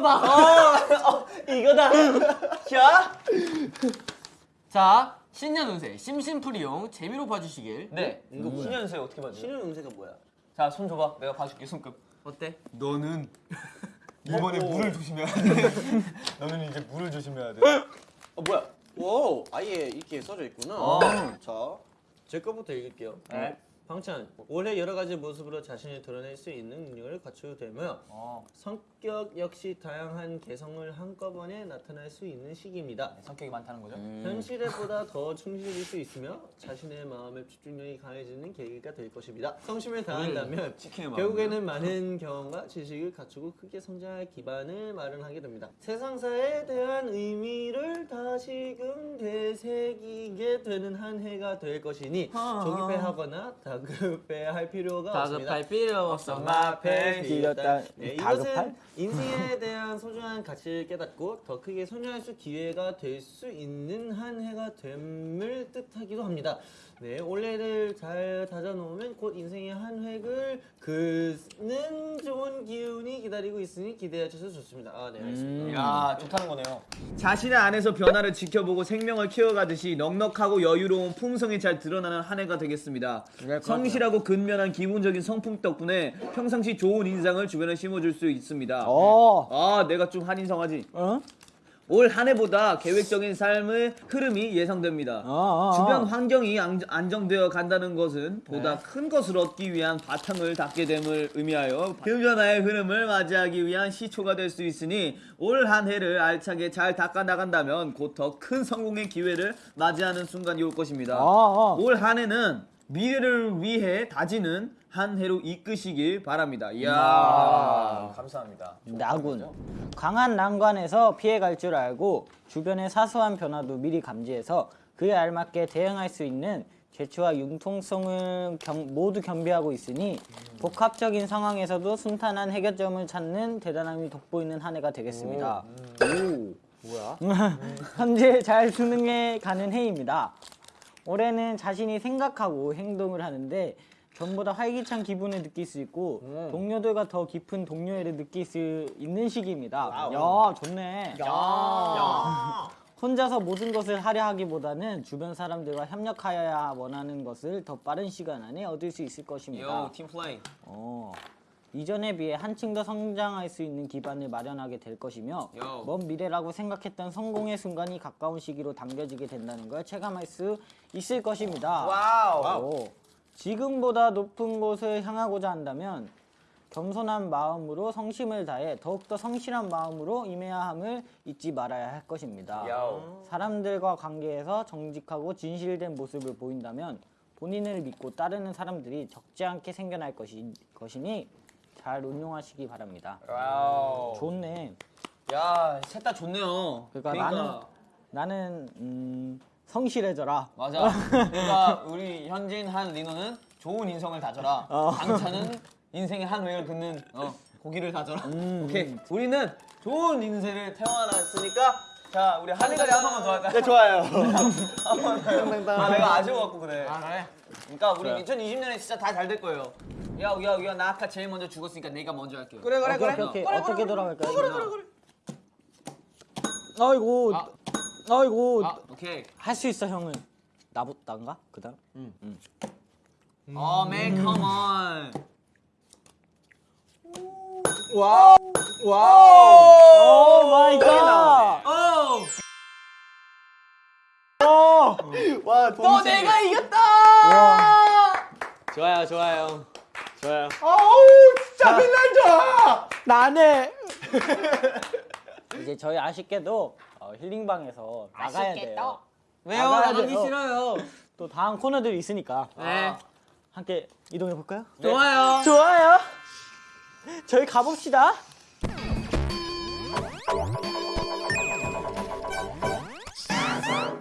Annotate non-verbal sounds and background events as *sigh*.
이거다. 어, 이거다. 자, 자, 신년 운세 심심풀이용 재미로 봐주시길. 네. 이거 신년세 어떻게 봐줘? 신은 운세가 뭐야? 자, 손 줘봐. 내가 봐줄게 손급. 어때? 너는 *laughs* 이번에 물을 조심해야 돼. *laughs* 너는 이제 물을 조심해야 돼. 어 뭐야? 오 아예 이렇게 써져 있구나. 어. 자, 제 거부터 읽을게요. 네. 방찬 올해 여러 가지 모습으로 자신을 드러낼 수 있는 능력을 갖추되며 어, 성 격 역시 다양한 개성을 한꺼번에 나타날 수 있는 시기입니다. 성격이 많다는 거죠? 현실에 보다 더 충실일 수 있으며 자신의 마음의 집중력이 강해지는 계기가 될 것입니다. 성심을 다한다면 치킨의 결국에는 많은 경험과 지식을 갖추고 크게 성장할 기반을 마련하게 됩니다. 세상사에 대한 의미를 다시금 되새기게 되는 한 해가 될 것이니 조급해하거나 다급해할 필요가 없습니다. 다급할 필요 없어. 마패 길었다. 네, 다급할? 인생에 대한 소중한 가치를 깨닫고 더 크게 성장할 수 기회가 될 수 있는 한 해가 됨을 뜻하기도 합니다. 네, 올해를 잘 다져놓으면 곧 인생의 한 획을 긋는 좋은 기운이 기다리고 있으니 기대해 주셔서 좋습니다. 아, 네, 알겠습니다. 야, 좋다는 거네요. 자신의 안에서 변화를 지켜보고 생명을 키워가듯이 넉넉하고 여유로운 품성이 잘 드러나는 한 해가 되겠습니다. 성실하고 근면한 기본적인 성품 덕분에 평상시 좋은 인상을 주변에 심어줄 수 있습니다. 어. 아, 내가 좀 한인성하지. 어? 올 한 해보다 계획적인 삶의 흐름이 예상됩니다. 어, 어, 주변 어. 환경이 안- 안정되어 간다는 것은 보다 네. 큰 것을 얻기 위한 바탕을 닦게 됨을 의미하여 그 변화의 흐름을 맞이하기 위한 시초가 될 수 있으니 올 한 해를 알차게 잘 닦아 나간다면 곧 더 큰 성공의 기회를 맞이하는 순간이 올 것입니다. 어, 어. 올한 해는 미래를 위해 다지는 한 해로 이끄시길 바랍니다. 이야. 아, 감사합니다. 나군. 강한 난관에서 피해갈 줄 알고 주변의 사소한 변화도 미리 감지해서 그에 알맞게 대응할 수 있는 재치와 융통성을 겸- 모두 겸비하고 있으니 복합적인 상황에서도 순탄한 해결점을 찾는 대단함이 돋보이는 한 해가 되겠습니다. 오, 뭐야? *laughs* 현재 잘 수능해 가는 해입니다. 올해는 자신이 생각하고 행동을 하는데 전보다 활기찬 기분을 느낄 수 있고 동료들과 더 깊은 동료애를 느낄 수 있는 시기입니다. 야, 좋네. 혼자서 모든 것을 하려 하기보다는 주변 사람들과 협력하여야 원하는 것을 더 빠른 시간 안에 얻을 수 있을 것입니다. 요, 팀 플레이. 어, 이전에 비해 한층 더 성장할 수 있는 기반을 마련하게 될 것이며 요. 먼 미래라고 생각했던 성공의 순간이 가까운 시기로 당겨지게 된다는 걸 체감할 수 있을 것입니다. wow. 오, 지금보다 높은 곳을 향하고자 한다면 겸손한 마음으로 성심을 다해 더욱더 성실한 마음으로 임해야 함을 잊지 말아야 할 것입니다. 야오. 사람들과 관계에서 정직하고 진실된 모습을 보인다면 본인을 믿고 따르는 사람들이 적지 않게 생겨날 것이, 것이니 잘 운용하시기 바랍니다. wow. 좋네. 야, 셋 다 좋네요. 그러니까, 나는 나는 음, 성실해져라. 맞아. 그러니까 우리 현진 한 리노는 좋은 인성을 다져라. 강찬은 인생의 한 획을 긋는 어, 고기를 다져라. 오케이. 우리는 좋은 인생을 태어났으니까 자 우리 한이가리 한 번만 더 할까? 네 좋아요. *laughs* 아 내가 아쉬워갖고 그래. 아 그래? 그러니까 우리 2020년에 진짜 다 잘 될 거예요. 야야 야 나 아까 제일 먼저 죽었으니까 내가 먼저 할게요. 그래 오케이, 오케이, 오케이. 어떻게 돌아갈까요? 그래, 그래, 그래. 아이고, 아. 아이고, 아 오케이. 할 수 있어 형은. 나보다인가? 그 다음. 어 man come on. 오 좋아요, 좋아요. 좋아요. 나네. *laughs* 이제 저희 아쉽게도 어, 힐링방에서 나가야 돼요. 왜요? 나가야 나가기 돼요. 싫어요. 또 다음 코너들이 있으니까 네. 함께 이동해 볼까요? 좋아요. 좋아요. 저희 가봅시다.